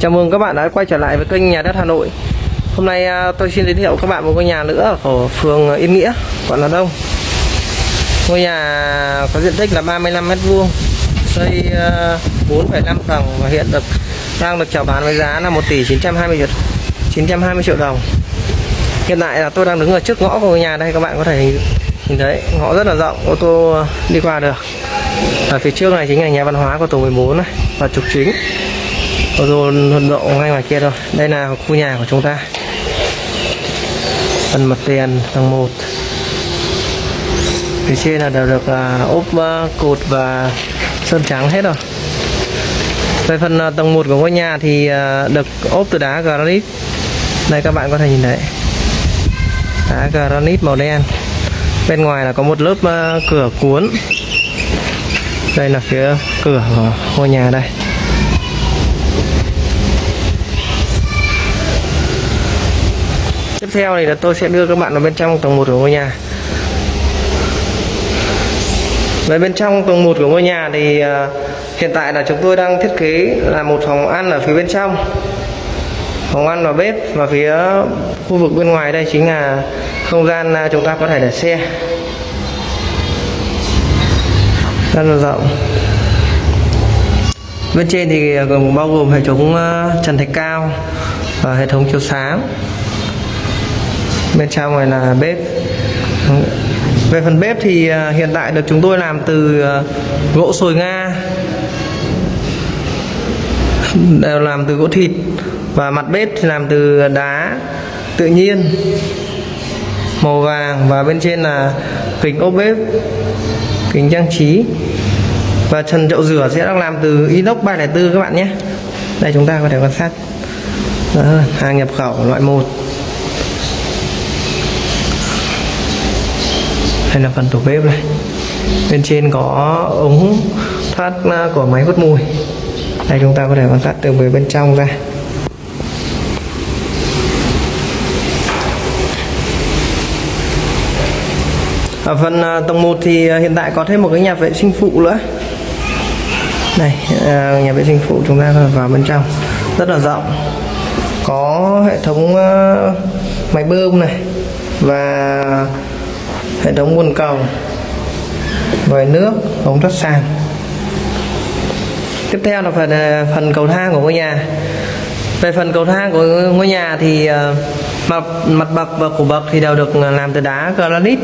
Chào mừng các bạn đã quay trở lại với kênh Nhà đất Hà Nội. Hôm nay à, tôi xin giới thiệu các bạn một ngôi nhà nữa ở phường Yên Nghĩa, quận Hà Đông. Ngôi nhà có diện tích là 35 m2, xây à, 4,5 tầng và hiện được đang được chào bán với giá là 1 tỷ 920 triệu 920 triệu đồng. Hiện tại là tôi đang đứng ở trước ngõ của ngôi nhà đây các bạn có thể nhìn, nhìn thấy ngõ rất là rộng, ô tô đi qua được. Ở phía trước này chính là nhà văn hóa của tổ 14 này và trục chính ô tô vận độ ngay ngoài kia thôi. Đây là khu nhà của chúng ta. Phần mặt tiền tầng 1 phía trên là đều được à, ốp à, cột và sơn trắng hết rồi. Về phần à, tầng 1 của ngôi nhà thì được ốp từ đá granite. Đây các bạn có thể nhìn thấy. Đá granite màu đen. Bên ngoài là có một lớp cửa cuốn. Đây là phía cửa của ngôi nhà đây. Tiếp theo thì là tôi sẽ đưa các bạn vào bên trong tầng 1 của ngôi nhà. Về bên trong tầng 1 của ngôi nhà thì à, hiện tại là chúng tôi đang thiết kế là một phòng ăn ở phía bên trong. Phòng ăn và bếp và phía khu vực bên ngoài đây chính là không gian à, chúng ta có thể để xe. Rất là rộng. Bên trên thì à, gồm bao gồm hệ thống trần thạch cao và hệ thống chiếu sáng bên trong này là bếp. Về phần bếp thì à, hiện tại được chúng tôi làm từ à, gỗ sồi nga. Đều làm từ gỗ thịt và mặt bếp thì làm từ đá tự nhiên màu vàng và bên trên là kính ốp bếp kính trang trí. Và trần chậu rửa sẽ được làm từ inox 304 các bạn nhé. Đây chúng ta có thể quan sát. Đó, hàng nhập khẩu loại 1 đây là phần tủ bếp này. Bên trên có ống thoát à, của máy hút mùi. Đây, chúng ta có thể quan sát từ bên trong ra. Ở phần à, tầng 1 thì à, hiện tại có thêm một cái nhà vệ sinh phụ nữa. Này nhà vệ sinh phụ chúng ta vào bên trong. Rất là rộng. Có hệ thống máy bơm này và hệ thống nguồn cầu vòi nước ống thoát sàn. Tiếp theo là phần à, phần cầu thang của ngôi nhà. Về phần cầu thang của ngôi nhà thì à, mặt mặt bậc và cổ bậc thì đều được à, làm từ đá granite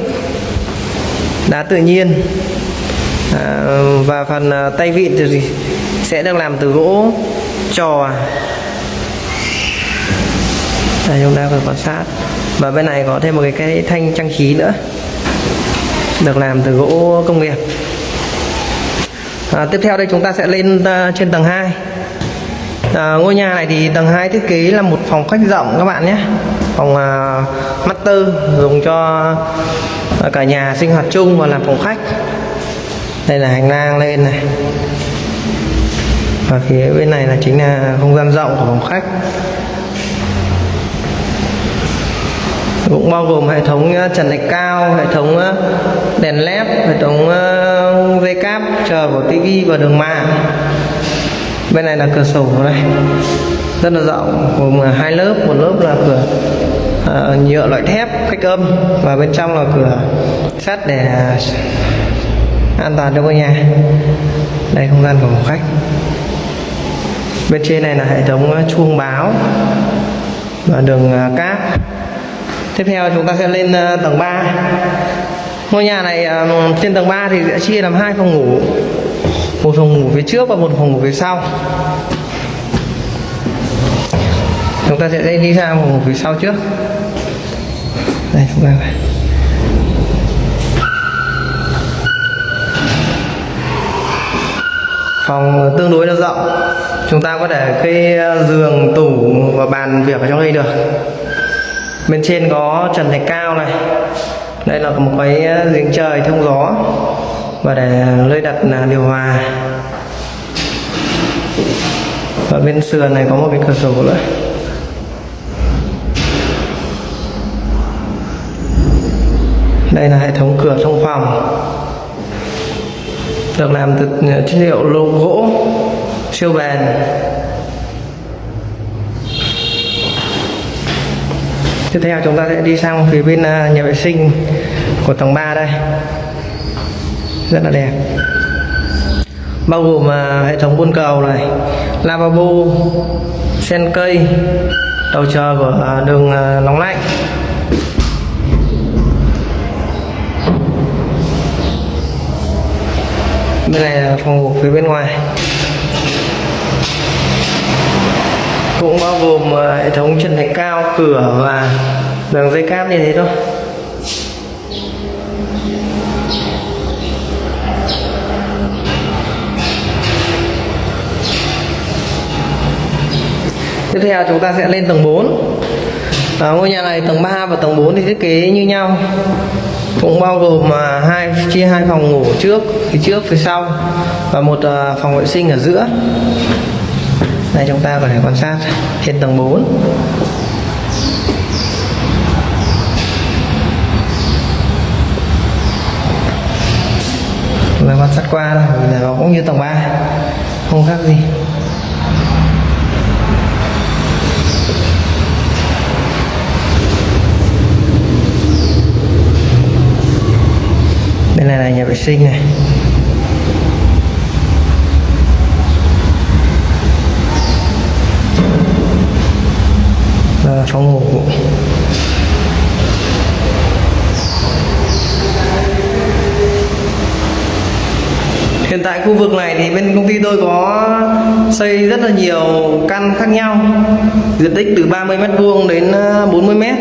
đá tự nhiên. À, và phần tay vịn thì sẽ được làm từ gỗ trò. Đây chúng ta phải quan sát. Và bên này có thêm một cái, cái thanh trang trí nữa được làm từ gỗ công nghiệp. À, tiếp theo đây chúng ta sẽ lên uh, trên tầng 2 à, ngôi nhà này thì tầng 2 thiết kế là một phòng khách rộng các bạn nhé. Phòng uh, master dùng cho uh, cả nhà sinh hoạt chung và làm phòng khách. Đây là hành lang lên này. Và phía bên này là chính là không gian rộng của phòng khách. Cũng bao gồm hệ thống ờ, trần thạch cao hệ thống ờ, đèn led hệ thống ờ, dây cáp chờ của tivi và đường mạng. Bên này là cửa sổ này. Rất là rộng gồm hai lớp. Một lớp là cửa uh, nhựa loại thép cách âm. Và bên trong là cửa sắt để an toàn cho ngôi nhà. Đây không gian của phòng khách. Bên trên này là hệ thống chuông báo và đường cáp tiếp theo chúng ta sẽ lên ờ, tầng 3 ngôi nhà này ờ, trên tầng 3 thì sẽ chia làm hai phòng ngủ. Một phòng ngủ phía trước và một phòng ngủ phía sau. Chúng ta sẽ đi ra phòng ngủ phía sau trước. Đây, chúng ta phòng tương đối là rộng. Chúng ta có thể cây ờ, giường, tủ và bàn việc ở trong đây được bên trên có trần thạch cao này. Đây là một cái ờ, giếng trời thông gió. Và để nơi đặt là điều hòa. Và bên sườn này có một cái cửa sổ nữa. Đây là hệ thống cửa thông phòng. Được làm từ ờ, chất liệu lô gỗ, siêu bền. Tiếp theo chúng ta sẽ đi sang phía bên à, nhà vệ sinh của tầng 3 đây. Rất là đẹp. Bao gồm à, hệ thống buôn cầu này, lavabo, sen cây, đầu chờ của à, đường nóng lạnh. Bên này là phòng ngủ phía bên ngoài. Cũng bao gồm ờ, hệ thống chân thạch cao cửa và đường dây cáp như thế thôi. Tiếp theo chúng ta sẽ lên tầng 4 à, ờ, ngôi nhà này tầng 3 và tầng 4 thì thiết kế như nhau. Cũng bao gồm à, hai chia hai phòng ngủ trước phía trước phía sau và một à, phòng vệ sinh ở giữa đây, chúng ta có thể quan sát trên tầng 4 và quan sát qua là nó cũng như tầng 3 không khác gì. Bên này là nhà vệ sinh này. Đây ngủ Hiện tại khu vực này thì bên công ty tôi có xây rất là nhiều căn khác nhau. Diện tích từ 30 mét vuông đến ờ, 40 mét.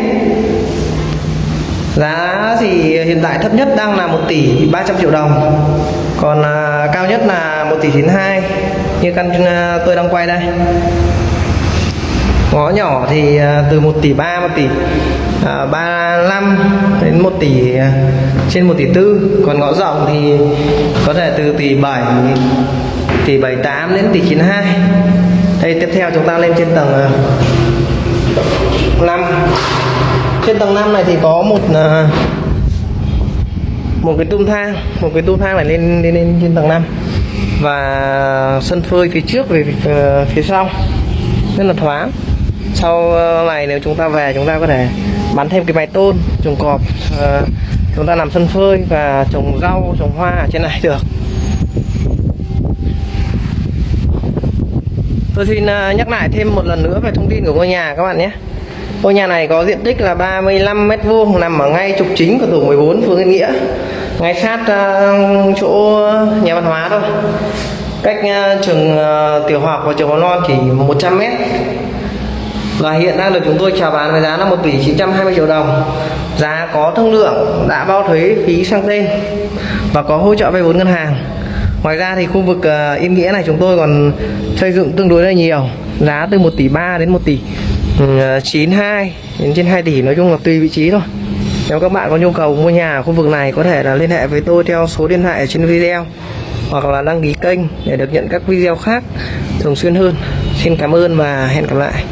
Giá thì hiện tại thấp nhất đang là 1 tỷ 300 triệu đồng. Còn à, cao nhất là 1 tỷ 92 Như căn ờ, tôi đang quay đây. Ngõ nhỏ thì à, từ 1 tỷ 3, 1 tỷ à, 35 đến 1 tỷ à, trên 1 tỷ 4 Còn ngõ rộng thì có thể từ tỷ 7, tỷ 78 đến tỷ 92 Đây tiếp theo chúng ta lên trên tầng à, 5 trên tầng 5 này thì có một một cái tung thang một cái tung thang này lên lên lên trên tầng 5 và sân phơi phía trước về phía, phía sau. Rất là thoáng sau ờ, này nếu chúng ta về chúng ta có thể bắn thêm cái máy tôn trồng cọp ờ, chúng ta làm sân phơi và trồng rau trồng hoa ở trên này được tôi xin ờ, nhắc lại thêm một lần nữa về thông tin của ngôi nhà các bạn nhé Ngôi nhà này có diện tích là 35 mét vuông nằm ở ngay trục chính của tổ 14 phường Yên Nghĩa, ngay sát uh, chỗ nhà văn hóa thôi. Cách uh, trường uh, tiểu học và trường mầm non chỉ 100 mét. Và hiện đang được chúng tôi chào bán với giá là 1 tỷ 920 triệu đồng. Giá có thương lượng, đã bao thuế phí sang tên và có hỗ trợ vay vốn ngân hàng. Ngoài ra thì khu vực uh, Yên Nghĩa này chúng tôi còn xây dựng tương đối là nhiều, giá từ 1 tỷ 3 đến 1 tỷ ừ, 92 đến trên 2 tỷ nói chung là tùy vị trí thôi nếu các bạn có nhu cầu mua nhà ở khu vực này có thể là liên hệ với tôi theo số điện thoại ở trên video hoặc là đăng ký kênh để được nhận các video khác thường xuyên hơn xin cảm ơn và hẹn gặp lại